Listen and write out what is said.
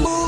Boom.